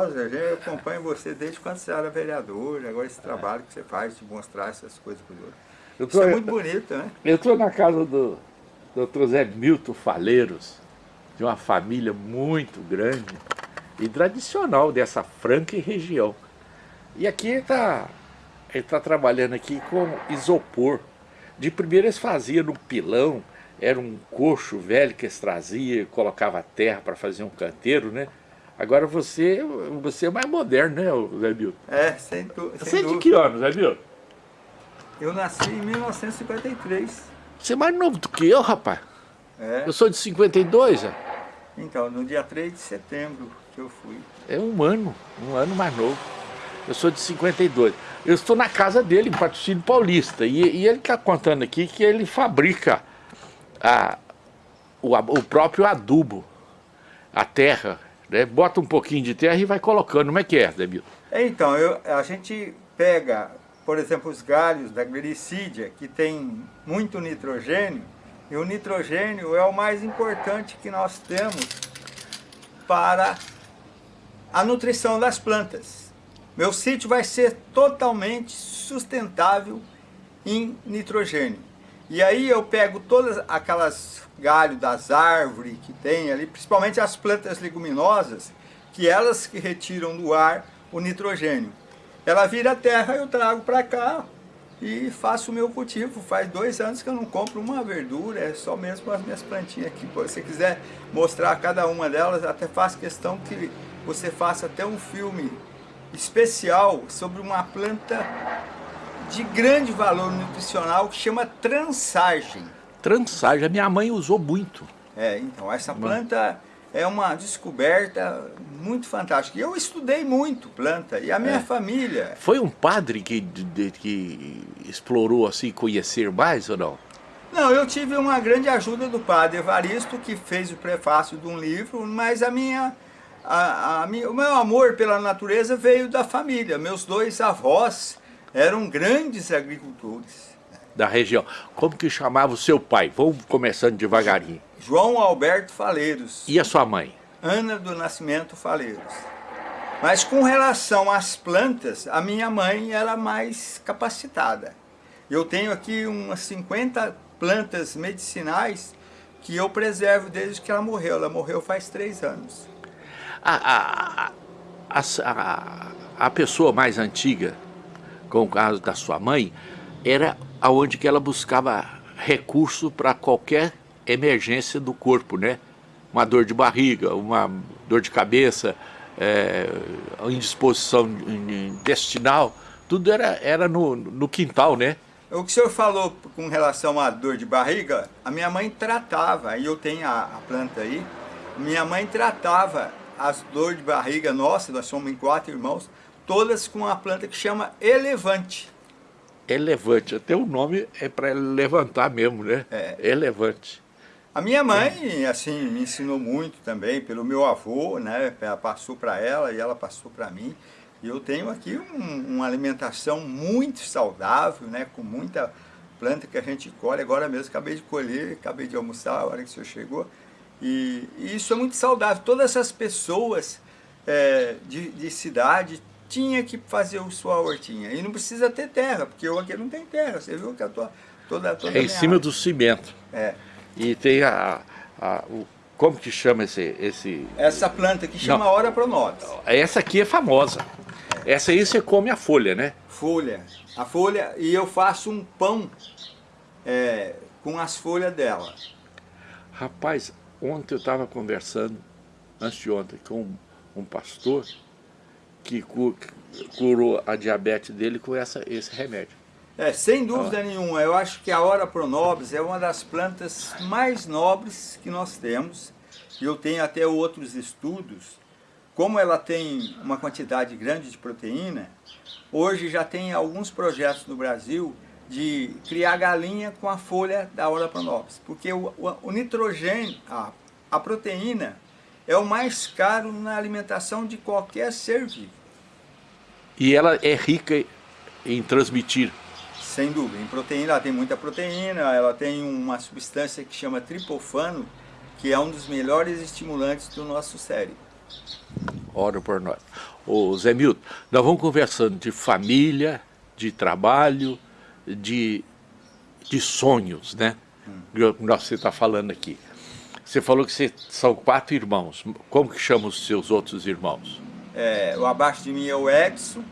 Eu acompanho você desde quando você era vereador, agora esse trabalho que você faz de mostrar essas coisas para os outros. Isso é muito bonito, né? Eu estou na casa do Dr. Zé Milton Faleiros, de uma família muito grande e tradicional dessa franca região. E aqui está ele está trabalhando aqui com isopor. De primeiro eles faziam no pilão, era um coxo velho que eles traziam, colocava terra para fazer um canteiro, né? Agora você, você é mais moderno, né, Zé Milton? É, sem, tu, sem Você é de que ano, Zé Milton? Eu nasci em 1953. Você é mais novo do que eu, rapaz. É. Eu sou de 52, já. Então, no dia 3 de setembro que eu fui. É um ano, um ano mais novo. Eu sou de 52. Eu estou na casa dele, em Patrocínio Paulista. E, e ele está contando aqui que ele fabrica a, o, o próprio adubo, a terra né? Bota um pouquinho de terra e vai colocando. Como é que é, Debito? Então, eu, a gente pega, por exemplo, os galhos da glicídia, que tem muito nitrogênio, e o nitrogênio é o mais importante que nós temos para a nutrição das plantas. Meu sítio vai ser totalmente sustentável em nitrogênio. E aí eu pego todas aquelas galhos das árvores que tem ali, principalmente as plantas leguminosas, que elas que retiram do ar o nitrogênio. Ela vira terra, eu trago para cá e faço o meu cultivo. Faz dois anos que eu não compro uma verdura, é só mesmo as minhas plantinhas aqui. Se você quiser mostrar cada uma delas, até faço questão que você faça até um filme especial sobre uma planta de grande valor nutricional que chama transagem. Transagem, a minha mãe usou muito. É, então, essa planta é uma descoberta muito fantástica. Eu estudei muito planta e a minha é. família... Foi um padre que, de, que explorou assim, conhecer mais ou não? Não, eu tive uma grande ajuda do padre Evaristo, que fez o prefácio de um livro, mas a minha, a, a minha, o meu amor pela natureza veio da família. Meus dois avós eram grandes agricultores. Da região. Como que chamava o seu pai? Vamos começando devagarinho. João Alberto Faleiros. E a sua mãe? Ana do Nascimento Faleiros. Mas com relação às plantas, a minha mãe era mais capacitada. Eu tenho aqui umas 50 plantas medicinais que eu preservo desde que ela morreu. Ela morreu faz três anos. A, a, a, a, a pessoa mais antiga com o caso da sua mãe, era aonde que ela buscava recurso para qualquer emergência do corpo, né? Uma dor de barriga, uma dor de cabeça, é, indisposição intestinal, tudo era, era no, no quintal, né? O que o senhor falou com relação à dor de barriga, a minha mãe tratava, e eu tenho a, a planta aí, minha mãe tratava as dores de barriga nossa, nós somos em quatro irmãos, todas com uma planta que chama elevante. Elevante, até o nome é para levantar mesmo, né? É. Elevante. A minha mãe, assim, me ensinou muito também, pelo meu avô, né? Ela passou para ela e ela passou para mim. E eu tenho aqui um, uma alimentação muito saudável, né? Com muita planta que a gente colhe. Agora mesmo acabei de colher, acabei de almoçar a hora que o senhor chegou. E, e isso é muito saudável. Todas essas pessoas é, de, de cidade tinha que fazer a sua hortinha. E não precisa ter terra, porque eu aqui não tem terra. Você viu que eu tô toda, toda É em cima do cimento. É. E tem a, a, o, como que chama esse, esse... Essa planta que chama não, Ora Pronobis. Essa aqui é famosa. Essa aí você come a folha, né? Folha. A folha, e eu faço um pão é, com as folhas dela. Rapaz, ontem eu estava conversando, antes de ontem, com um, um pastor, que curou a diabetes dele com essa, esse remédio. É, sem dúvida ah. nenhuma, eu acho que a Ora Pronobis é uma das plantas mais nobres que nós temos. Eu tenho até outros estudos. Como ela tem uma quantidade grande de proteína, hoje já tem alguns projetos no Brasil de criar galinha com a folha da Ora Pronobis. Porque o, o, o nitrogênio, a, a proteína, é o mais caro na alimentação de qualquer ser vivo. E ela é rica em transmitir. Sem dúvida, em proteína, ela tem muita proteína, ela tem uma substância que chama tripofano, que é um dos melhores estimulantes do nosso cérebro. Ora por nós. Ô Zé Milton, nós vamos conversando de família, de trabalho, de, de sonhos, né? Hum. Você está falando aqui. Você falou que você, são quatro irmãos. Como que chamam os seus outros irmãos? É, o abaixo de mim é o Edson,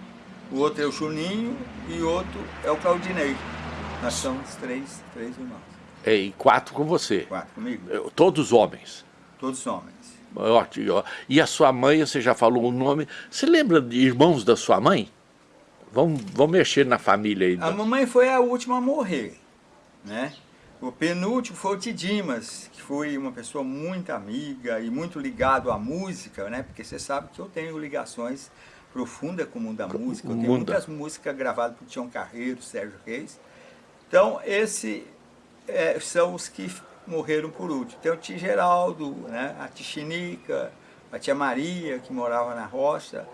o outro é o Juninho e o outro é o Claudinei. Nós somos três, três irmãos. É, e quatro com você? Quatro comigo. É, todos homens? Todos homens. Ótimo. E a sua mãe, você já falou o nome. Você lembra de irmãos da sua mãe? Vamos, vamos mexer na família aí. A mamãe foi a última a morrer, né? O penúltimo foi o Tidimas, que foi uma pessoa muito amiga e muito ligado à música, né? Porque você sabe que eu tenho ligações profundas com o mundo da música. Eu tenho muitas músicas gravadas por Tião Carreiro, Sérgio Reis. Então, esses é, são os que morreram por último. Tem o tio Geraldo, né? a tia Chinica, a tia Maria, que morava na roça.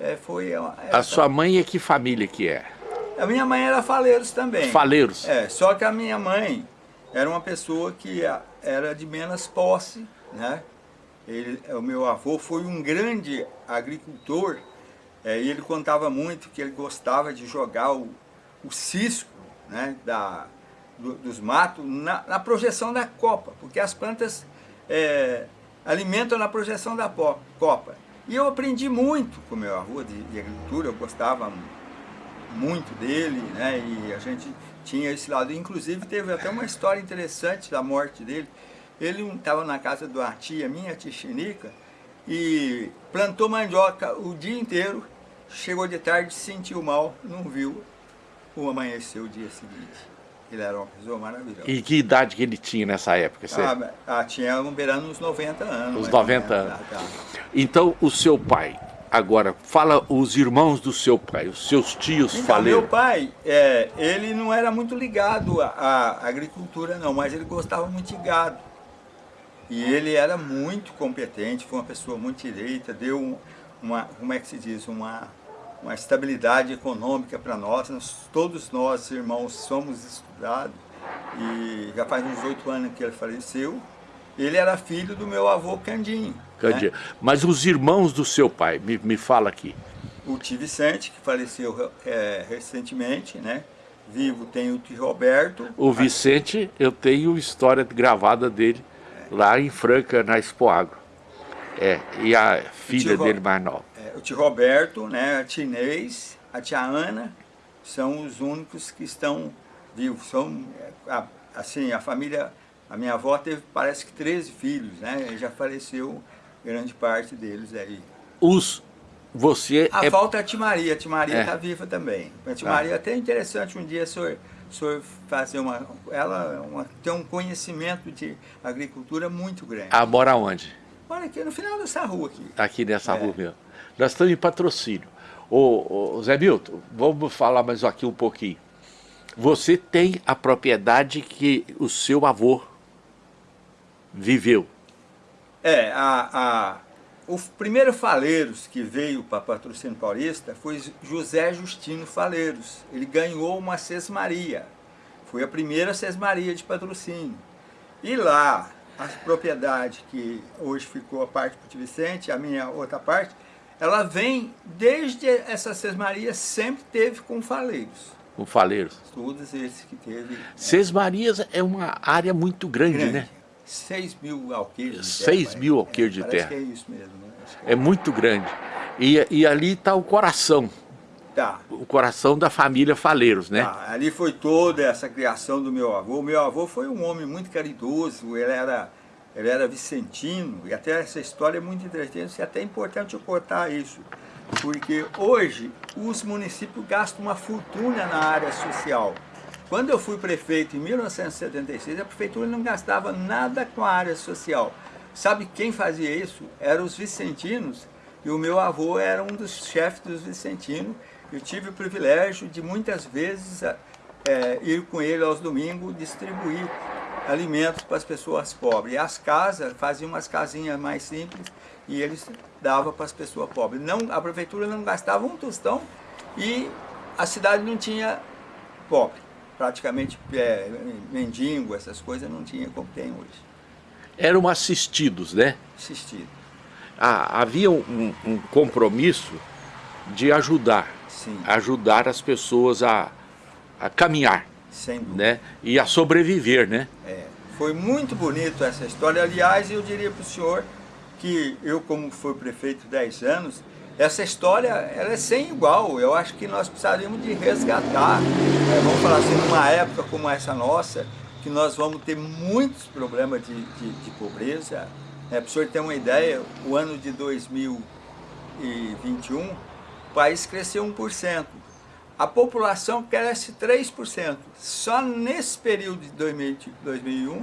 É, foi essa... A sua mãe é que família que é? A minha mãe era Faleiros também. Faleiros? É, só que a minha mãe era uma pessoa que era de menos posse, né? Ele, o meu avô foi um grande agricultor é, e ele contava muito que ele gostava de jogar o, o cisco né, da, do, dos matos na, na, projeção da copa, porque as plantas é, alimentam na projeção da copa. E eu aprendi muito com meu avô de, de agricultura, eu gostava muito dele, né, e a gente tinha esse lado. Inclusive teve até uma história interessante da morte dele. Ele estava na casa de uma tia minha, tia Chinica, e plantou mandioca o dia inteiro, chegou de tarde, sentiu mal, não viu, o amanheceu o dia seguinte. Ele era uma pessoa maravilhosa. E que idade que ele tinha nessa época? Você... Ah, ah, tinha um beirando uns 90 anos. Uns 90 anos. Ah, tá. Então, o seu pai, Agora, fala os irmãos do seu pai, os seus tios então, faleiros. Meu pai, é, ele não era muito ligado à, à, agricultura não, mas ele gostava muito de gado. E ele era muito competente, foi uma pessoa muito direita, deu uma, como é que se diz, uma, uma estabilidade econômica para nós. nós. Todos nós, irmãos, somos estudados e já faz uns oito anos que ele faleceu. Ele era filho do meu avô Candinho. Candinho. Né? Mas os irmãos do seu pai, me, me fala aqui. O tio Vicente, que faleceu é, recentemente, né? Vivo tem o tio Roberto. O Vicente, eu tenho história gravada dele é. lá em Franca, na Expoagro. É, e a filha dele mais nova. É, o tio Roberto, né, a tia Inês, a tia Ana, são os únicos que estão vivos. São, é, assim, a família a minha avó teve, parece que 13 filhos, né? E já faleceu grande parte deles aí. Os, você A é... falta é a Timaria, a Timaria está é. viva também. A Timaria ah. até é interessante um dia o senhor, o senhor fazer uma... Ela uma, tem um conhecimento de agricultura muito grande. Ah, mora onde? Mora aqui no final dessa rua aqui. Aqui nessa é. rua mesmo. Nós estamos em patrocínio. Ô, ô, Zé Milton, vamos falar mais aqui um pouquinho. Você tem a propriedade que o seu avô viveu? É, a, a, o primeiro Faleiros que veio para Patrocínio Paulista foi José Justino Faleiros. Ele ganhou uma sesmaria. Foi a primeira sesmaria de patrocínio. E lá, a propriedade que hoje ficou a parte do Vicente, a minha outra parte, ela vem, desde essa sesmaria, sempre teve com faleiros. Com faleiros? Todos esses que teve. Sesmarias é uma área muito grande, grande. né? 6 mil alqueires de 6 terra. mil alqueires de terra. é isso mesmo. Né? É, é, muito grande. E, e ali está o coração. Tá. O coração da família Faleiros, né? Tá. Ali foi toda essa criação do meu avô. Meu avô foi um homem muito caridoso, ele era, ele era vicentino, e até essa história é muito interessante, e até é importante eu contar isso. Porque hoje os municípios gastam uma fortuna na área social. Quando eu fui prefeito em 1976, a prefeitura não gastava nada com a área social. Sabe quem fazia isso? Eram os vicentinos, e o meu avô era um dos chefes dos vicentinos. Eu tive o privilégio de muitas vezes é, ir com ele aos domingos distribuir alimentos para as pessoas pobres. E as casas, faziam umas casinhas mais simples e eles davam para as pessoas pobres. Não, a prefeitura não gastava um tostão e a cidade não tinha pobre praticamente é, mendigo, essas coisas, não tinha como tem hoje. Eram assistidos, né? Assistidos. ah, havia um, um, compromisso de ajudar, Sim. ajudar as pessoas a, a caminhar, né? E a sobreviver, né? É, foi muito bonito essa história. Aliás, eu diria para o senhor que eu, como fui prefeito 10 anos, essa história ela é sem igual. Eu acho que nós precisaríamos de resgatar. É, vamos falar assim, numa época como essa nossa, que nós vamos ter muitos problemas de, de, de pobreza. É, para o senhor ter uma ideia, o ano de 2021, o país cresceu 1%. A população cresce 3%. Só nesse período de 2001,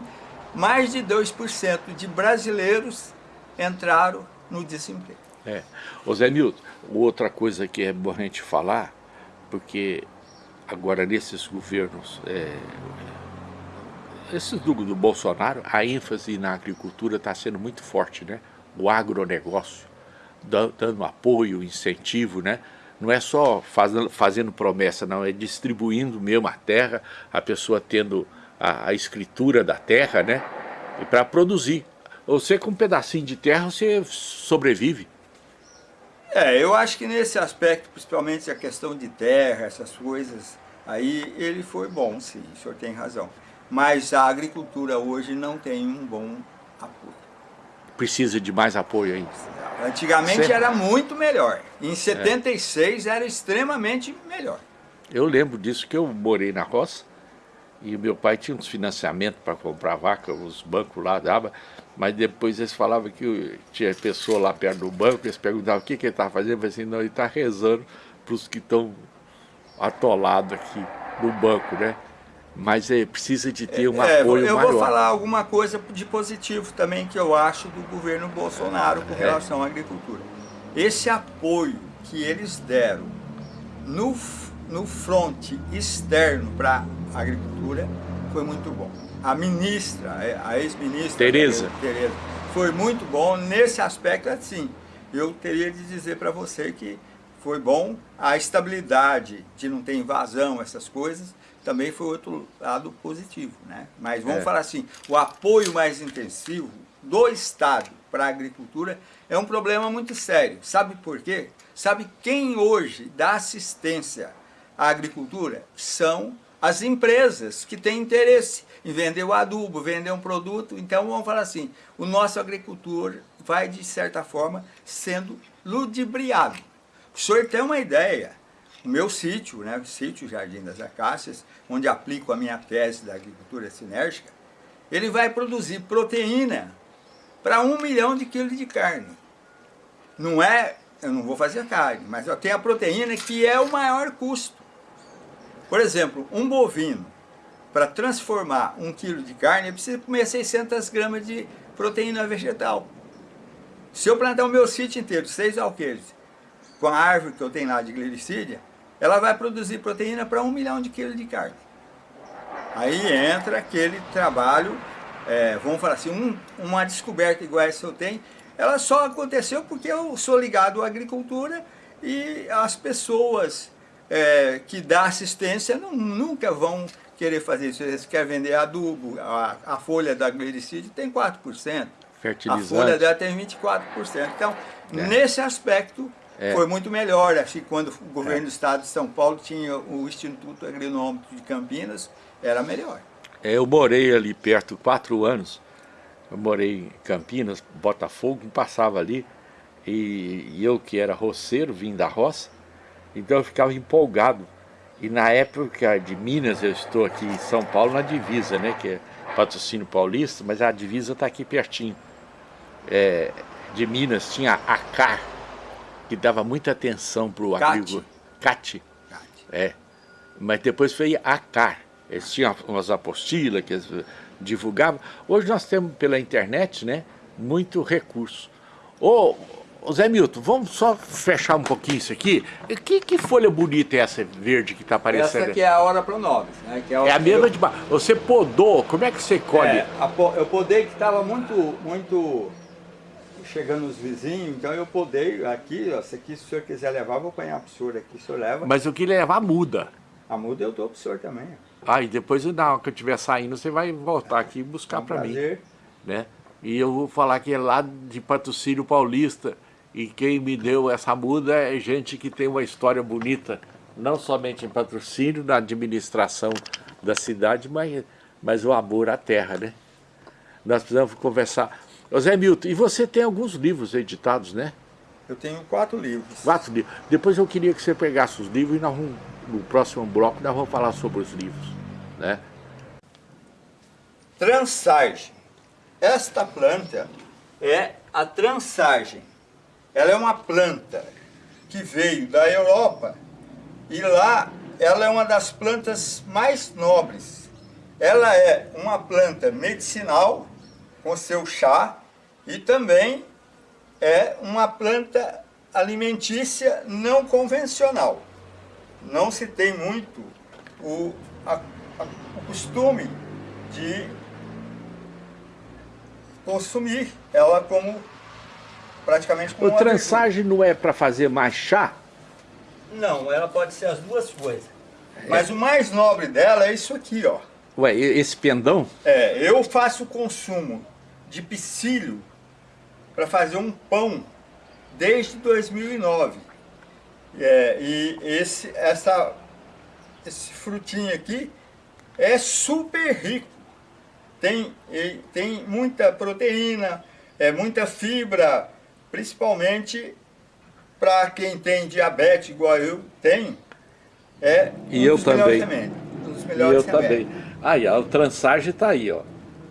mais de 2% de brasileiros entraram no desemprego. É. Ô Zé Milton, outra coisa que é bom a gente falar, porque agora nesses governos, é, esses do, do Bolsonaro, a ênfase na agricultura está sendo muito forte, né? O agronegócio, dando apoio, incentivo, né? Não é só fazendo, fazendo promessa, não, é distribuindo mesmo a terra, a pessoa tendo a, a escritura da terra, né? E para produzir. Você com um pedacinho de terra, você sobrevive. É, eu acho que nesse aspecto, principalmente a questão de terra, essas coisas, aí ele foi bom, sim, o senhor tem razão. Mas a agricultura hoje não tem um bom apoio. Precisa de mais apoio ainda? Antigamente era muito melhor. Em 76 é. era extremamente melhor. Eu lembro disso que eu morei na roça e meu pai tinha uns financiamentos para comprar vaca, os bancos lá davam mas depois eles falavam que tinha pessoa lá perto do banco, eles perguntavam o que, que ele estava fazendo, eu falei assim, não, ele está rezando para os que estão atolados aqui no banco, né? Mas é, precisa de ter um é, apoio eu maior. Eu vou falar alguma coisa de positivo também que eu acho do governo Bolsonaro com é. relação à agricultura. Esse apoio que eles deram no, no fronte externo para a agricultura foi muito bom a ministra, a ex-ministra Tereza. Tereza, foi muito bom nesse aspecto assim. Eu teria de dizer para você que foi bom a estabilidade de não ter invasão, essas coisas, também foi outro lado positivo, né? Mas vamos é. falar assim, o apoio mais intensivo do Estado para a agricultura é um problema muito sério. Sabe por quê? Sabe quem hoje dá assistência à agricultura? São as empresas que têm interesse em vender o adubo, vender um produto. Então vamos falar assim, o nosso agricultor vai de certa forma sendo ludibriado. O senhor tem uma ideia, o meu sítio, né, o sítio Jardim das Acácias, onde aplico a minha tese da agricultura sinérgica, ele vai produzir proteína para um milhão de quilos de carne. Não é, eu não vou fazer carne, mas eu tenho a proteína que é o maior custo. Por exemplo, um bovino, para transformar um quilo de carne, ele precisa comer 600 gramas de proteína vegetal. Se eu plantar o meu sítio inteiro, seis alqueires, com a árvore que eu tenho lá de glicídia, ela vai produzir proteína para um milhão de quilos de carne. Aí entra aquele trabalho, é, vamos falar assim, um, uma descoberta igual essa eu tenho, ela só aconteceu porque eu sou ligado à agricultura e as pessoas é, que dá assistência não, nunca vão querer fazer isso. Eles querem vender adubo, a, a folha da glicídio tem 4%. Fertilizante. A folha dela tem 24%. Então, é. nesse aspecto, é. foi muito melhor. Acho que quando o governo é. do estado de São Paulo tinha o Instituto Agronômico de Campinas, era melhor. É, eu morei ali perto quatro anos. Eu morei em Campinas, Botafogo, passava ali. E, e eu que era roceiro, vim da roça, então eu ficava empolgado. E na época de Minas, eu estou aqui em São Paulo, na divisa, né? Que é patrocínio paulista, mas a divisa está aqui pertinho. É, de Minas tinha a CAR, que dava muita atenção para o agricultor. CAT. É. Mas depois veio a CAR. Eles tinham umas apostilas que eles divulgavam. Hoje nós temos pela internet, né? Muito recurso. Ô, Zé Milton, vamos só fechar um pouquinho isso aqui. Que, que folha bonita é essa verde que está aparecendo? Essa aqui é a hora pronovis, né? Que é, a, é a mesma eu... de Você podou, como é que você colhe? É, eu podei que estava muito, muito chegando os vizinhos, então eu podei aqui, ó, se aqui se o senhor quiser levar, vou apanhar para o senhor aqui, o senhor leva. Mas eu queria levar a muda. A muda eu dou para o senhor também. Ah, e depois na hora que eu estiver saindo, você vai voltar aqui e buscar é um para mim. Né? E eu vou falar que é lá de Patrocínio Paulista. E quem me deu essa muda é gente que tem uma história bonita, não somente em patrocínio, na administração da cidade, mas, mas o amor à terra, né? Nós precisamos conversar. José Milton, e você tem alguns livros editados, né? Eu tenho quatro livros. Quatro livros. Depois eu queria que você pegasse os livros e nós vamos, no próximo bloco nós vamos falar sobre os livros, né? Transagem. Esta planta é a transagem. Ela é uma planta que veio da Europa e lá ela é uma das plantas mais nobres. Ela é uma planta medicinal com seu chá e também é uma planta alimentícia não convencional. Não se tem muito o, a, a, o costume de consumir ela como praticamente como O transagem não é para fazer mais chá? Não, ela pode ser as duas coisas. Mas o mais nobre dela é isso aqui, ó. Ué, esse pendão? É, eu faço consumo de psyllium para fazer um pão desde 2009. É, e esse, essa, esse frutinho aqui é super rico. Tem, tem muita proteína, é muita fibra, principalmente para quem tem diabetes igual eu tenho. É e um eu também. Remédios, um dos melhores e eu remédios. também. Aí, ó, o transagem está aí, ó.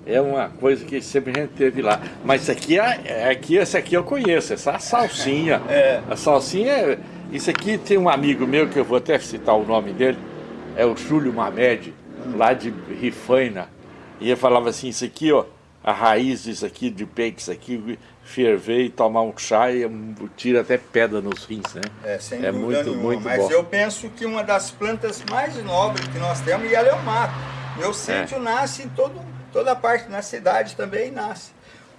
É uma coisa que sempre a gente teve lá. Mas isso aqui, é, é, aqui, esse aqui eu conheço, essa salsinha. É. A salsinha, é, isso aqui tem um amigo meu, que eu vou até citar o nome dele, é o Júlio Mamed, lá de Rifaina. E ele falava assim, isso aqui, ó, a raiz disso aqui, de peixe, aqui, ferver e tomar um chá e tira até pedra nos rins, né? É, sem é muito, nenhuma, muito mas bom. eu penso que uma das plantas mais nobres que nós temos, e ela é o mato. Meu sítio é. nasce em todo, toda parte, na cidade também nasce.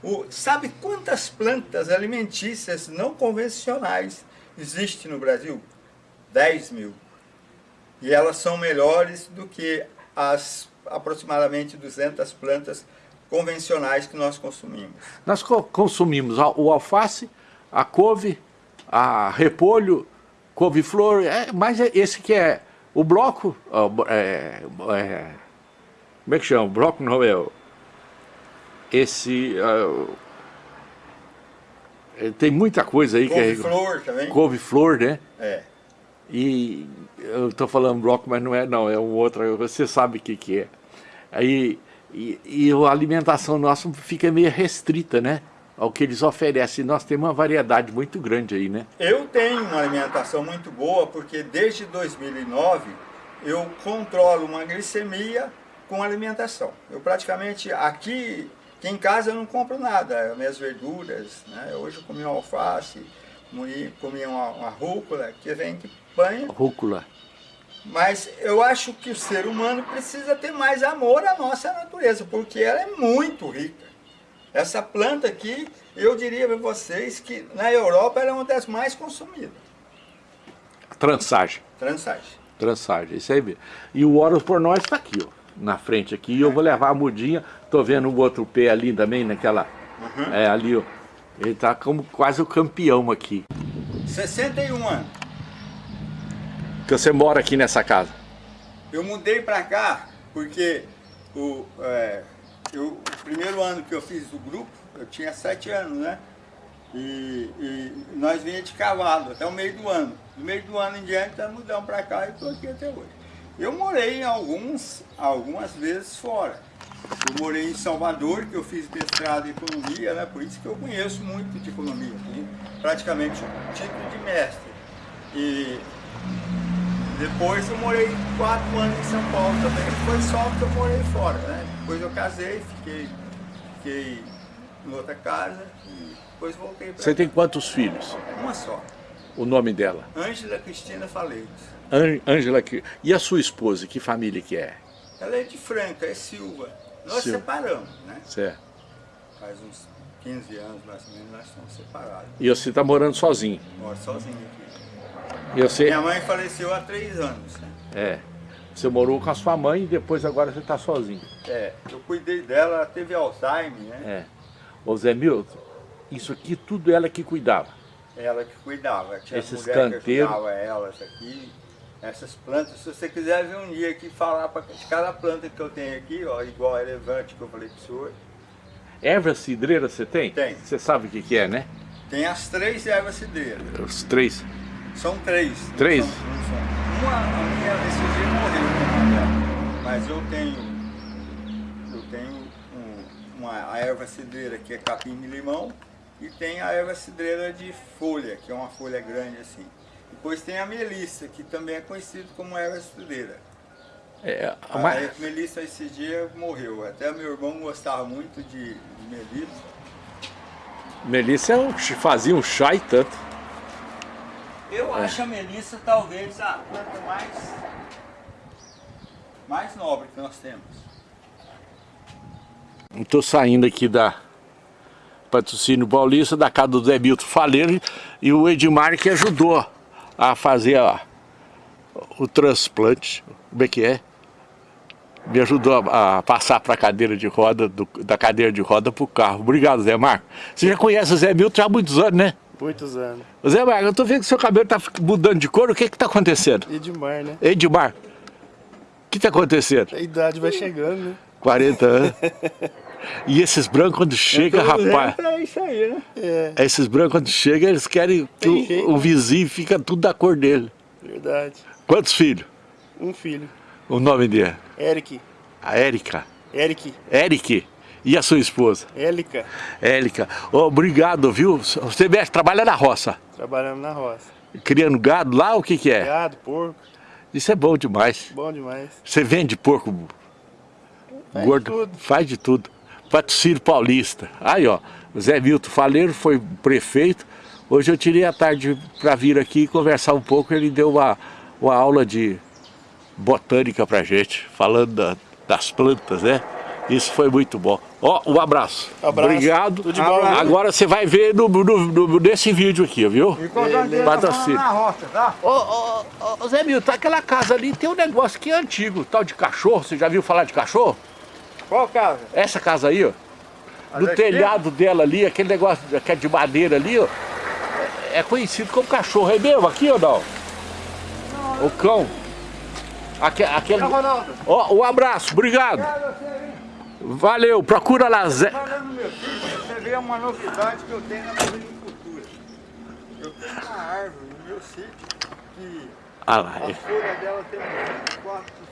O, sabe quantas plantas alimentícias não convencionais existem no Brasil? 10 mil. E elas são melhores do que as aproximadamente 200 plantas convencionais que nós consumimos. Nós co consumimos o alface, a couve, a repolho, couve-flor, é, mas é esse que é o bloco, é, é, como é que chama? O bloco não é esse... É, tem muita coisa aí couve que é... Couve-flor também. Couve-flor, né? É. E eu estou falando bloco, mas não é não, é um outro, você sabe o que, que é. Aí e, e a alimentação nossa fica meio restrita, né? Ao que eles oferecem. Nós temos uma variedade muito grande aí, né? Eu tenho uma alimentação muito boa, porque desde 2009 eu controlo uma glicemia com alimentação. Eu praticamente, aqui, aqui em casa eu não compro nada, minhas verduras, né? Hoje eu comi uma alface, comi, comi uma, uma rúcula, que vem que banha. Rúcula. Mas eu acho que o ser humano precisa ter mais amor à nossa natureza, porque ela é muito rica. Essa planta aqui, eu diria para vocês que na Europa ela é uma das mais consumidas. Transagem. Transagem. Transagem, isso aí mesmo. E o Horus por nós está aqui, ó, na frente aqui. E eu vou levar a mudinha, tô vendo o outro pé ali também, naquela... Uhum. É, ali, ó. Ele está como quase o campeão aqui. 61 anos que você mora aqui nessa casa? Eu mudei para cá porque o, é, eu, o primeiro ano que eu fiz o grupo, eu tinha sete anos, né? E, e nós vinha de cavalo até o meio do ano. Do meio do ano em diante, nós mudamos para cá e estou aqui até hoje. Eu morei em alguns, algumas vezes fora. Eu morei em Salvador, que eu fiz mestrado em economia, né? por isso que eu conheço muito de economia. Praticamente o título de mestre. E depois eu morei quatro anos em São Paulo também, foi só que eu morei fora, né? Depois eu casei, fiquei, fiquei em outra casa e depois voltei para Você tem quantos filhos? Uma só. O nome dela? Ângela Cristina Faleiros. Ângela, e a sua esposa, que família que é? Ela é de Franca, é Silva. Nós Silva. separamos, né? Certo. Faz uns 15 anos mais ou menos nós estamos separados. E você está morando sozinho? Moro sozinho aqui. Você... Minha mãe faleceu há três anos. É. Você morou com a sua mãe e depois agora você está sozinho. É, eu cuidei dela, ela teve Alzheimer, né? É. Ô Zé Milton, isso aqui tudo ela que cuidava. Ela que cuidava. Tinha Esses que canteiros. elas aqui. Essas plantas, se você quiser vir um dia aqui falar pra, de cada planta que eu tenho aqui, ó, igual a elevante que eu falei pro senhor, Erva cidreira você tem? Tem. Você sabe o que, que é, né? tem as três ervas cidreiras. Os três. São três. Três? são- são. Uma, a minha, esse dia morreu, dela. Mas eu tenho, eu tenho um- uma, a erva cidreira que é capim de limão e tem a erva cidreira de folha, que é uma folha grande assim. Depois tem a melissa, que também é conhecido como erva cidreira. É, A mas, melissa esse dia morreu. Até meu irmão gostava muito de, de melissa. Melissa é um- fazia um chá e tanto. Eu acho a melissa talvez a planta mais, mais nobre que nós temos. Estou saindo aqui da Patrocínio Paulista, da casa do Zé Milton Faleiro e o Edmar que ajudou a fazer a- o transplante. Como é que é? Me ajudou a, a passar para a cadeira de roda, do- da cadeira de roda para o carro. Obrigado, Zé Marco. Você já conhece o Zé Milton há muitos anos, né? Muitos anos. Zé Marco, eu tô vendo que seu cabelo tá mudando de cor, o que que tá acontecendo? Edmar, né? Edmar, o que tá acontecendo? A idade vai chegando, né? 40 anos. E esses brancos quando chega, rapaz, É isso aí, né? É, esses brancos quando chega, eles querem que o, o vizinho fica tudo da cor dele. verdade. Quantos filhos? Um filho. O nome dele? Eric. A Érica. Eric. Eric. E a sua esposa? Élica. Érica. Ô, obrigado, viu? Você trabalha na roça. Trabalhando na roça. Criando gado lá, o que que é? Gado, porco. Isso é bom demais. Bom demais. Você vende porco Faz gordo? tudo. Faz de tudo. Patrocínio Paulista. Aí, ó, Zé Milton Faleiro foi prefeito. Hoje eu tirei a tarde para vir aqui conversar um pouco. Ele deu uma, uma aula de botânica pra gente, falando da- das plantas, né? Isso foi muito bom. Ó, um abraço. Abraço. Obrigado. Tudo de bom? Agora você vai ver no, no- no- nesse vídeo aqui, viu? E estamos Patrocínio. na roça, tá? Ô, ô, ô, ô, Zé Milton, aquela casa ali tem um negócio que é antigo, tal de cachorro. Você já viu falar de cachorro? Qual casa? Essa casa aí, ó. No telhado dela ali, aquele negócio que é de madeira ali, ó. É conhecido como cachorro. É mesmo aqui ou não? O cão. Aque- Aquele... Ronaldo, Ó, um abraço, obrigado. vem Valeu, procura lá, Zé. falando meu filho, você vê uma novidade que eu tenho na agricultura. Eu tenho uma árvore no meu sítio que Ah lá, a é. folha dela tem uns 24%